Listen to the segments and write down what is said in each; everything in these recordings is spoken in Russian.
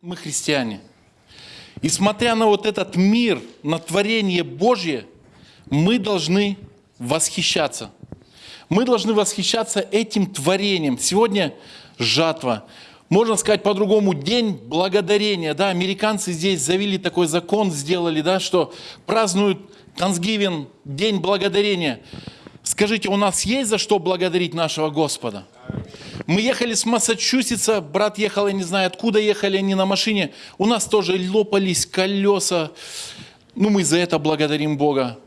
мы христиане. И смотря на вот этот мир, на творение Божье, мы должны восхищаться. Мы должны восхищаться этим творением. Сегодня жатва. Можно сказать по-другому, день благодарения. Да, американцы здесь завели такой закон, сделали, да, что празднуют Thanksgiving, день благодарения. Скажите, у нас есть за что благодарить нашего Господа? Мы ехали с Массачусетса, брат ехал, я не знаю, откуда ехали они на машине. У нас тоже лопались колеса. Ну, мы за это благодарим Бога.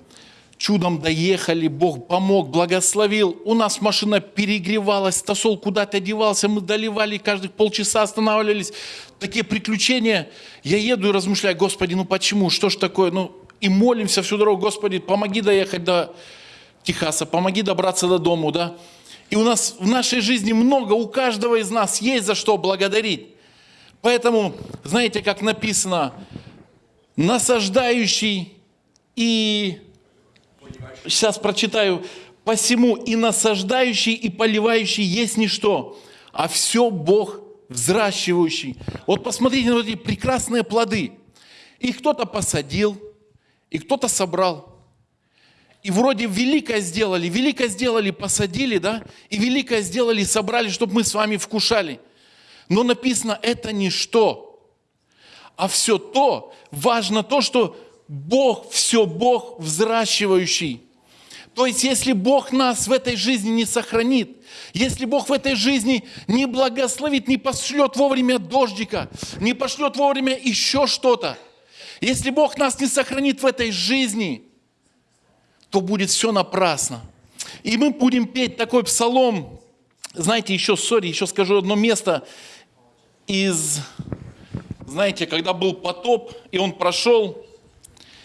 Чудом доехали, Бог помог, благословил. У нас машина перегревалась, стосол куда-то девался, мы доливали, каждых полчаса останавливались. Такие приключения. Я еду и размышляю, Господи, ну почему, что ж такое? Ну, и молимся всю дорогу, Господи, помоги доехать до Техаса, помоги добраться до дому, да? И у нас в нашей жизни много, у каждого из нас есть за что благодарить. Поэтому, знаете, как написано, насаждающий и... Сейчас прочитаю. «Посему и насаждающий, и поливающий есть ничто, а все Бог взращивающий». Вот посмотрите на эти прекрасные плоды. Их кто-то посадил, и кто-то собрал – и вроде великое сделали, великое сделали, посадили, да, и великое сделали, собрали, чтобы мы с вами вкушали. Но написано, это ничто, а все то, важно то, что Бог, все Бог взращивающий. То есть, если Бог нас в этой жизни не сохранит, если Бог в этой жизни не благословит, не пошлет вовремя дождика, не пошлет вовремя еще что-то, если Бог нас не сохранит в этой жизни – то будет все напрасно. И мы будем петь такой псалом. Знаете, еще, сори, еще скажу одно место из, знаете, когда был потоп, и он прошел,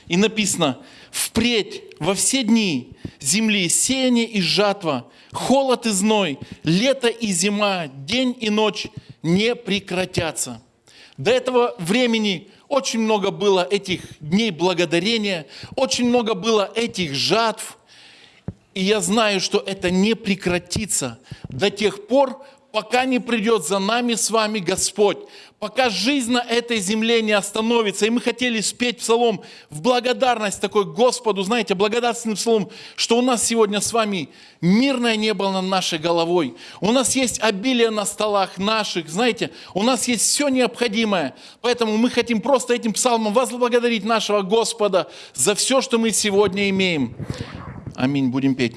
и написано, «Впредь во все дни земли сеяние и жатва, холод и зной, лето и зима, день и ночь не прекратятся». До этого времени очень много было этих дней благодарения, очень много было этих жатв. И я знаю, что это не прекратится до тех пор, пока не придет за нами с вами Господь, пока жизнь на этой земле не остановится. И мы хотели спеть псалом в благодарность такой Господу, знаете, благодарственный псалом, что у нас сегодня с вами мирное небо над нашей головой. У нас есть обилие на столах наших, знаете, у нас есть все необходимое. Поэтому мы хотим просто этим псалмом возблагодарить нашего Господа за все, что мы сегодня имеем. Аминь. Будем петь.